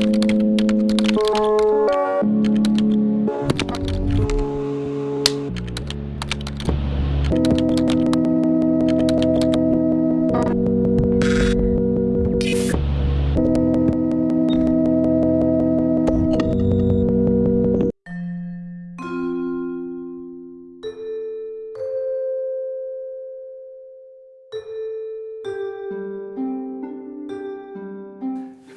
Ich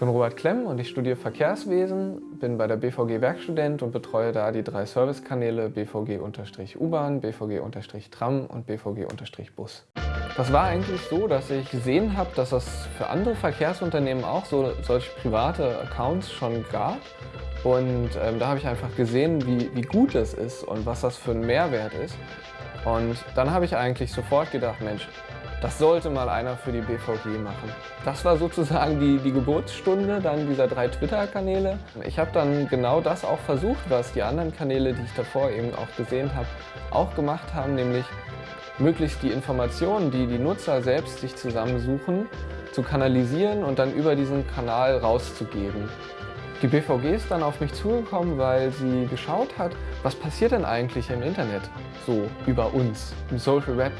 bin Robert Klemm und ich studiere Verkehrswesen, bin bei der BVG Werkstudent und betreue da die drei Servicekanäle BVG-U-Bahn, BVG-Tram und BVG-Bus. Das war eigentlich so, dass ich gesehen habe, dass es für andere Verkehrsunternehmen auch so solche private Accounts schon gab. Und ähm, da habe ich einfach gesehen, wie, wie gut es ist und was das für ein Mehrwert ist. Und dann habe ich eigentlich sofort gedacht, Mensch, das sollte mal einer für die BVG machen. Das war sozusagen die, die Geburtsstunde dann dieser drei Twitter-Kanäle. Ich habe dann genau das auch versucht, was die anderen Kanäle, die ich davor eben auch gesehen habe, auch gemacht haben, nämlich möglichst die Informationen, die die Nutzer selbst sich zusammensuchen, zu kanalisieren und dann über diesen Kanal rauszugeben. Die BVG ist dann auf mich zugekommen, weil sie geschaut hat, was passiert denn eigentlich im Internet so über uns, im Social Web.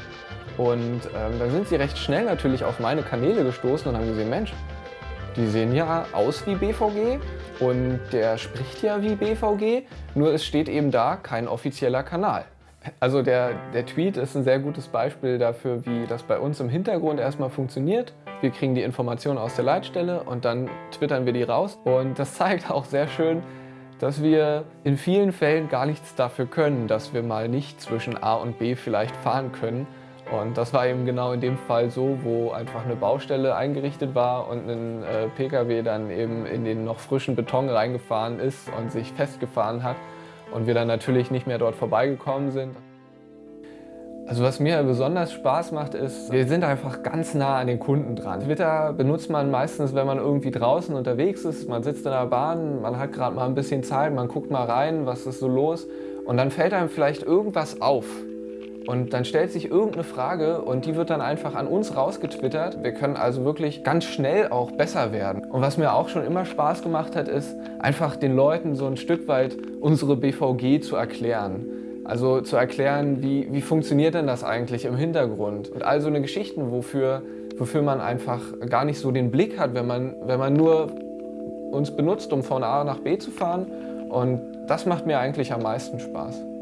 Und ähm, dann sind sie recht schnell natürlich auf meine Kanäle gestoßen und haben gesehen, Mensch, die sehen ja aus wie BVG und der spricht ja wie BVG, nur es steht eben da kein offizieller Kanal. Also der, der Tweet ist ein sehr gutes Beispiel dafür, wie das bei uns im Hintergrund erstmal funktioniert. Wir kriegen die Informationen aus der Leitstelle und dann twittern wir die raus. Und das zeigt auch sehr schön, dass wir in vielen Fällen gar nichts dafür können, dass wir mal nicht zwischen A und B vielleicht fahren können, und das war eben genau in dem Fall so, wo einfach eine Baustelle eingerichtet war und ein äh, Pkw dann eben in den noch frischen Beton reingefahren ist und sich festgefahren hat und wir dann natürlich nicht mehr dort vorbeigekommen sind. Also was mir besonders Spaß macht, ist, wir sind einfach ganz nah an den Kunden dran. Twitter benutzt man meistens, wenn man irgendwie draußen unterwegs ist. Man sitzt in der Bahn, man hat gerade mal ein bisschen Zeit, man guckt mal rein, was ist so los. Und dann fällt einem vielleicht irgendwas auf. Und dann stellt sich irgendeine Frage und die wird dann einfach an uns rausgetwittert. Wir können also wirklich ganz schnell auch besser werden. Und was mir auch schon immer Spaß gemacht hat, ist einfach den Leuten so ein Stück weit unsere BVG zu erklären. Also zu erklären, wie, wie funktioniert denn das eigentlich im Hintergrund. Und all so eine Geschichten, wofür, wofür man einfach gar nicht so den Blick hat, wenn man, wenn man nur uns benutzt, um von A nach B zu fahren. Und das macht mir eigentlich am meisten Spaß.